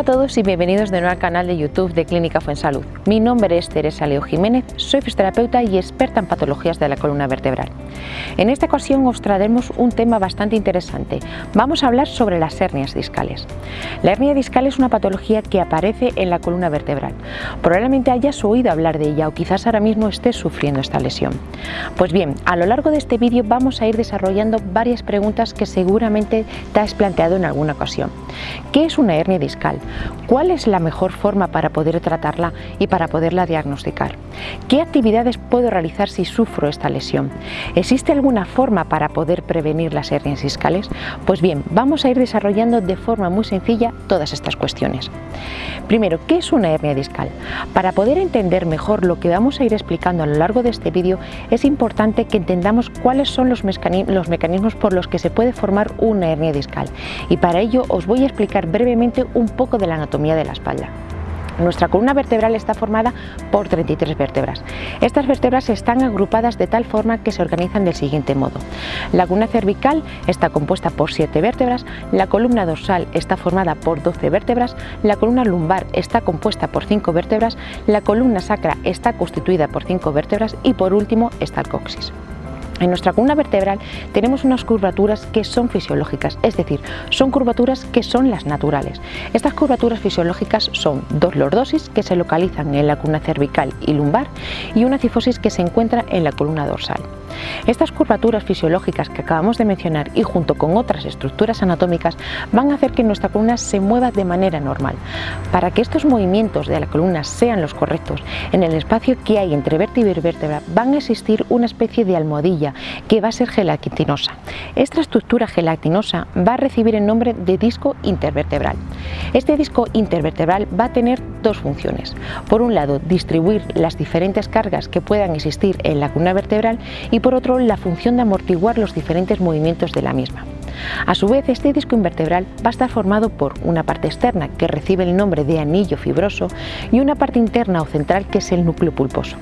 Hola a todos y bienvenidos de nuevo al canal de YouTube de Clínica Fuensalud. Mi nombre es Teresa Leo Jiménez, soy fisioterapeuta y experta en patologías de la columna vertebral. En esta ocasión os traeremos un tema bastante interesante. Vamos a hablar sobre las hernias discales. La hernia discal es una patología que aparece en la columna vertebral. Probablemente hayas oído hablar de ella o quizás ahora mismo estés sufriendo esta lesión. Pues bien, a lo largo de este vídeo vamos a ir desarrollando varias preguntas que seguramente te has planteado en alguna ocasión. ¿Qué es una hernia discal? ¿Cuál es la mejor forma para poder tratarla y para poderla diagnosticar? ¿Qué actividades puedo realizar si sufro esta lesión? ¿Existe alguna forma para poder prevenir las hernias discales? Pues bien, vamos a ir desarrollando de forma muy sencilla todas estas cuestiones. Primero, ¿qué es una hernia discal? Para poder entender mejor lo que vamos a ir explicando a lo largo de este vídeo, es importante que entendamos cuáles son los mecanismos por los que se puede formar una hernia discal. Y para ello os voy a explicar brevemente un poco de la anatomía de la espalda. Nuestra columna vertebral está formada por 33 vértebras. Estas vértebras están agrupadas de tal forma que se organizan del siguiente modo. La columna cervical está compuesta por 7 vértebras, la columna dorsal está formada por 12 vértebras, la columna lumbar está compuesta por 5 vértebras, la columna sacra está constituida por 5 vértebras y por último está el coxis. En nuestra columna vertebral tenemos unas curvaturas que son fisiológicas, es decir, son curvaturas que son las naturales. Estas curvaturas fisiológicas son dos lordosis que se localizan en la columna cervical y lumbar y una cifosis que se encuentra en la columna dorsal. Estas curvaturas fisiológicas que acabamos de mencionar y junto con otras estructuras anatómicas van a hacer que nuestra columna se mueva de manera normal. Para que estos movimientos de la columna sean los correctos, en el espacio que hay entre vértebra y vértebra van a existir una especie de almohadilla que va a ser gelatinosa. Esta estructura gelatinosa va a recibir el nombre de disco intervertebral. Este disco intervertebral va a tener dos funciones. Por un lado, distribuir las diferentes cargas que puedan existir en la columna vertebral y por otro, la función de amortiguar los diferentes movimientos de la misma. A su vez, este disco invertebral va a estar formado por una parte externa que recibe el nombre de anillo fibroso y una parte interna o central que es el núcleo pulposo.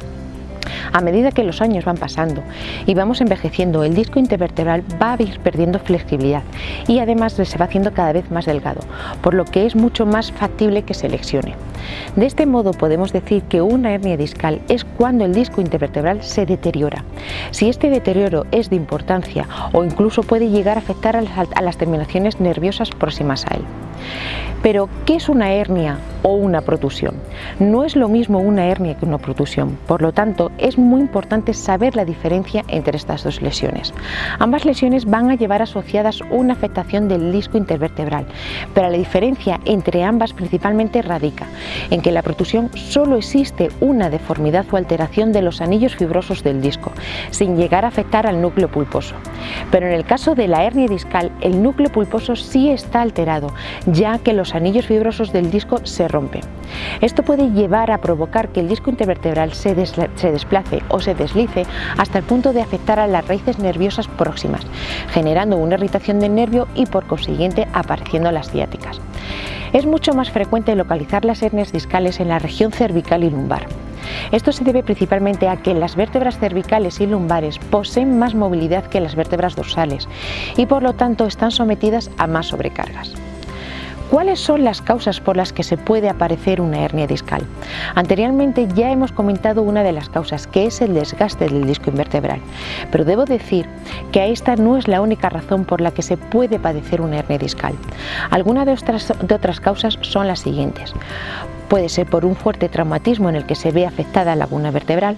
A medida que los años van pasando y vamos envejeciendo, el disco intervertebral va a ir perdiendo flexibilidad y además se va haciendo cada vez más delgado, por lo que es mucho más factible que se lesione. De este modo podemos decir que una hernia discal es cuando el disco intervertebral se deteriora. Si este deterioro es de importancia o incluso puede llegar a afectar a las terminaciones nerviosas próximas a él. Pero, ¿qué es una hernia o una protusión? No es lo mismo una hernia que una protusión, por lo tanto es muy importante saber la diferencia entre estas dos lesiones. Ambas lesiones van a llevar asociadas una afectación del disco intervertebral, pero la diferencia entre ambas principalmente radica en que la protusión solo existe una deformidad o alteración de los anillos fibrosos del disco, sin llegar a afectar al núcleo pulposo. Pero en el caso de la hernia discal, el núcleo pulposo sí está alterado, ya que los anillos fibrosos del disco se rompen. Esto puede llevar a provocar que el disco intervertebral se, desplace o se deslice hasta el punto de afectar a las raíces nerviosas próximas, generando una irritación del nervio y por consiguiente apareciendo las ciáticas. Es mucho más frecuente localizar las hernias discales en la región cervical y lumbar. Esto se debe principalmente a que las vértebras cervicales y lumbares poseen más movilidad que las vértebras dorsales y por lo tanto están sometidas a más sobrecargas. ¿Cuáles son las causas por las que se puede aparecer una hernia discal? Anteriormente ya hemos comentado una de las causas, que es el desgaste del disco invertebral, pero debo decir que esta no es la única razón por la que se puede padecer una hernia discal. Algunas de otras, de otras causas son las siguientes. Puede ser por un fuerte traumatismo en el que se ve afectada la laguna vertebral.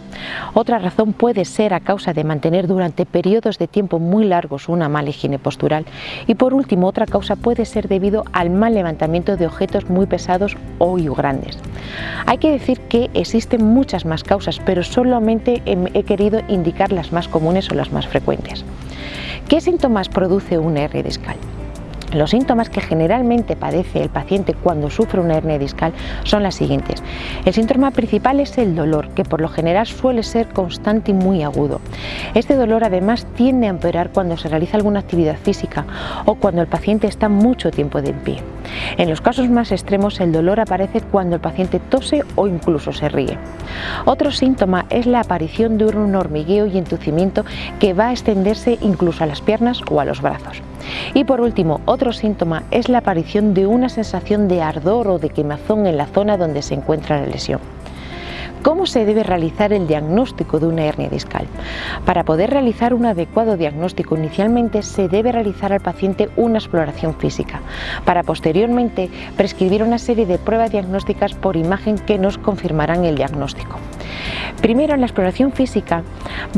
Otra razón puede ser a causa de mantener durante periodos de tiempo muy largos una mala higiene postural. Y por último, otra causa puede ser debido al mal levantamiento de objetos muy pesados o grandes. Hay que decir que existen muchas más causas, pero solamente he querido indicar las más comunes o las más frecuentes. ¿Qué síntomas produce un hernia discal? Los síntomas que generalmente padece el paciente cuando sufre una hernia discal son las siguientes. El síntoma principal es el dolor, que por lo general suele ser constante y muy agudo. Este dolor además tiende a empeorar cuando se realiza alguna actividad física o cuando el paciente está mucho tiempo de pie. En los casos más extremos el dolor aparece cuando el paciente tose o incluso se ríe. Otro síntoma es la aparición de un hormigueo y entucimiento que va a extenderse incluso a las piernas o a los brazos. Y por último, otro síntoma es la aparición de una sensación de ardor o de quemazón en la zona donde se encuentra la lesión. ¿Cómo se debe realizar el diagnóstico de una hernia discal? Para poder realizar un adecuado diagnóstico inicialmente se debe realizar al paciente una exploración física, para posteriormente prescribir una serie de pruebas diagnósticas por imagen que nos confirmarán el diagnóstico. Primero, la exploración física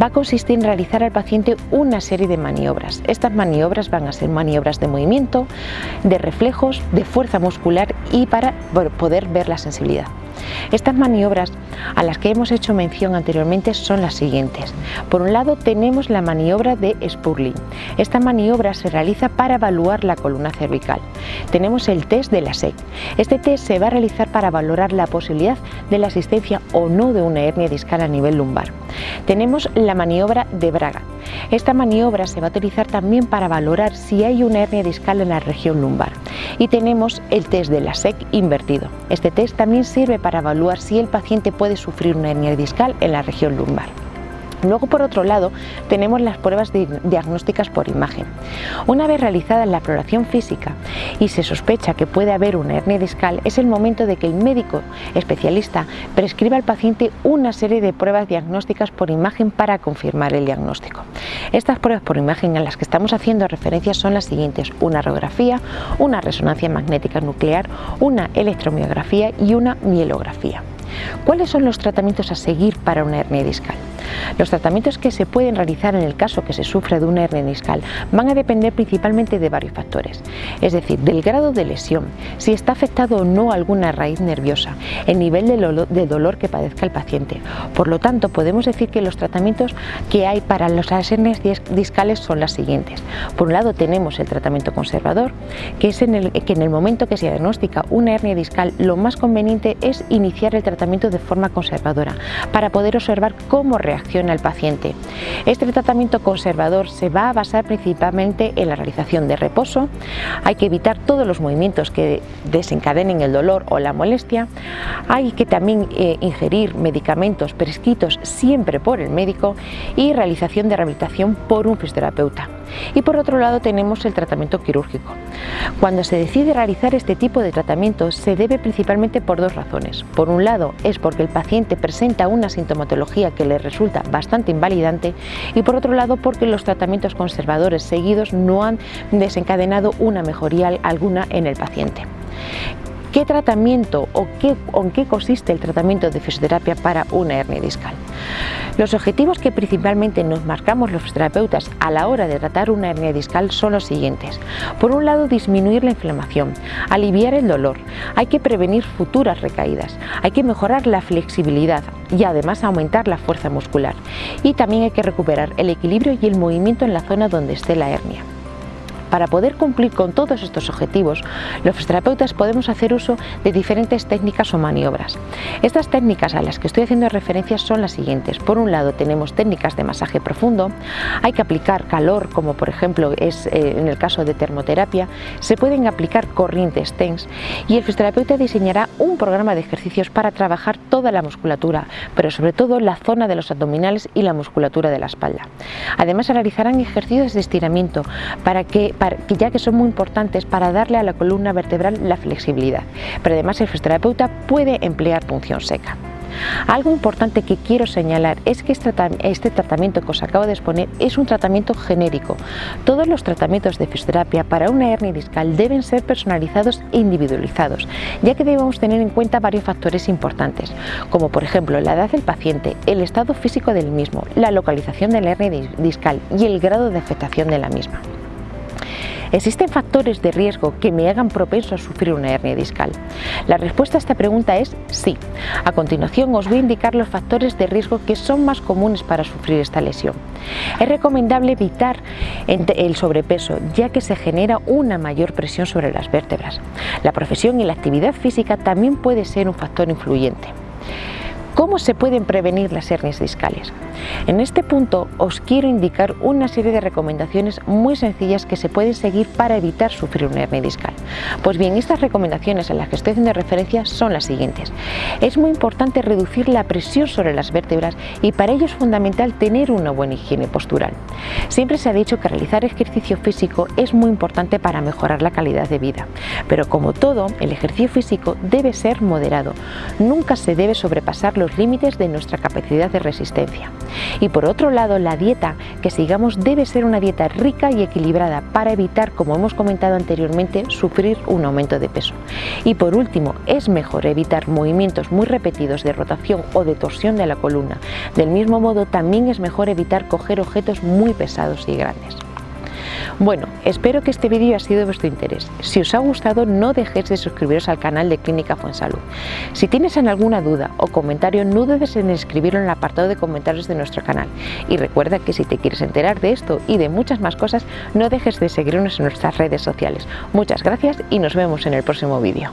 va a consistir en realizar al paciente una serie de maniobras. Estas maniobras van a ser maniobras de movimiento, de reflejos, de fuerza muscular y para poder ver la sensibilidad. Estas maniobras a las que hemos hecho mención anteriormente son las siguientes. Por un lado tenemos la maniobra de Spurling. Esta maniobra se realiza para evaluar la columna cervical. Tenemos el test de la SEC. Este test se va a realizar para valorar la posibilidad de la existencia o no de una hernia discal a nivel lumbar. Tenemos la maniobra de Braga. Esta maniobra se va a utilizar también para valorar si hay una hernia discal en la región lumbar. Y tenemos el test de la SEC invertido. Este test también sirve para evaluar si el paciente puede sufrir una hernia discal en la región lumbar. Luego, por otro lado, tenemos las pruebas diagnósticas por imagen. Una vez realizada la exploración física y se sospecha que puede haber una hernia discal, es el momento de que el médico especialista prescriba al paciente una serie de pruebas diagnósticas por imagen para confirmar el diagnóstico. Estas pruebas por imagen a las que estamos haciendo referencia son las siguientes, una radiografía, una resonancia magnética nuclear, una electromiografía y una mielografía. ¿Cuáles son los tratamientos a seguir para una hernia discal? Los tratamientos que se pueden realizar en el caso que se sufre de una hernia discal van a depender principalmente de varios factores, es decir, del grado de lesión, si está afectado o no alguna raíz nerviosa, el nivel de dolor que padezca el paciente. Por lo tanto, podemos decir que los tratamientos que hay para las hernias discales son las siguientes. Por un lado tenemos el tratamiento conservador, que es en el que en el momento que se diagnostica una hernia discal, lo más conveniente es iniciar el tratamiento de forma conservadora, para poder observar cómo reacciona el paciente. Este tratamiento conservador se va a basar principalmente en la realización de reposo, hay que evitar todos los movimientos que desencadenen el dolor o la molestia, hay que también eh, ingerir medicamentos prescritos siempre por el médico y realización de rehabilitación por un fisioterapeuta. Y por otro lado tenemos el tratamiento quirúrgico. Cuando se decide realizar este tipo de tratamiento se debe principalmente por dos razones. Por un lado es porque el paciente presenta una sintomatología que le resulta bastante invalidante y por otro lado porque los tratamientos conservadores seguidos no han desencadenado una mejoría alguna en el paciente. ¿Qué tratamiento o qué, en qué consiste el tratamiento de fisioterapia para una hernia discal? Los objetivos que principalmente nos marcamos los fisioterapeutas a la hora de tratar una hernia discal son los siguientes. Por un lado, disminuir la inflamación, aliviar el dolor, hay que prevenir futuras recaídas, hay que mejorar la flexibilidad y además aumentar la fuerza muscular. Y también hay que recuperar el equilibrio y el movimiento en la zona donde esté la hernia. Para poder cumplir con todos estos objetivos, los fisioterapeutas podemos hacer uso de diferentes técnicas o maniobras. Estas técnicas a las que estoy haciendo referencia son las siguientes. Por un lado tenemos técnicas de masaje profundo, hay que aplicar calor como por ejemplo es eh, en el caso de termoterapia, se pueden aplicar corrientes TENS y el fisioterapeuta diseñará un programa de ejercicios para trabajar toda la musculatura, pero sobre todo la zona de los abdominales y la musculatura de la espalda. Además realizarán ejercicios de estiramiento para que ya que son muy importantes para darle a la columna vertebral la flexibilidad, pero además el fisioterapeuta puede emplear punción seca. Algo importante que quiero señalar es que este tratamiento que os acabo de exponer es un tratamiento genérico. Todos los tratamientos de fisioterapia para una hernia discal deben ser personalizados e individualizados, ya que debemos tener en cuenta varios factores importantes, como por ejemplo la edad del paciente, el estado físico del mismo, la localización de la hernia discal y el grado de afectación de la misma. ¿Existen factores de riesgo que me hagan propenso a sufrir una hernia discal? La respuesta a esta pregunta es sí. A continuación os voy a indicar los factores de riesgo que son más comunes para sufrir esta lesión. Es recomendable evitar el sobrepeso ya que se genera una mayor presión sobre las vértebras. La profesión y la actividad física también puede ser un factor influyente. ¿Cómo se pueden prevenir las hernias discales? En este punto os quiero indicar una serie de recomendaciones muy sencillas que se pueden seguir para evitar sufrir una hernia discal. Pues bien, estas recomendaciones a las que estoy haciendo referencia son las siguientes. Es muy importante reducir la presión sobre las vértebras y para ello es fundamental tener una buena higiene postural. Siempre se ha dicho que realizar ejercicio físico es muy importante para mejorar la calidad de vida, pero como todo, el ejercicio físico debe ser moderado. Nunca se debe sobrepasar los límites de nuestra capacidad de resistencia. Y por otro lado, la dieta que sigamos debe ser una dieta rica y equilibrada para evitar, como hemos comentado anteriormente, sufrir un aumento de peso. Y por último, es mejor evitar movimientos muy repetidos de rotación o de torsión de la columna. Del mismo modo, también es mejor evitar coger objetos muy pesados y grandes. Bueno, espero que este vídeo haya sido de vuestro interés. Si os ha gustado, no dejéis de suscribiros al canal de Clínica Fuensalud. Si tienes alguna duda o comentario, no dudes en escribirlo en el apartado de comentarios de nuestro canal. Y recuerda que si te quieres enterar de esto y de muchas más cosas, no dejes de seguirnos en nuestras redes sociales. Muchas gracias y nos vemos en el próximo vídeo.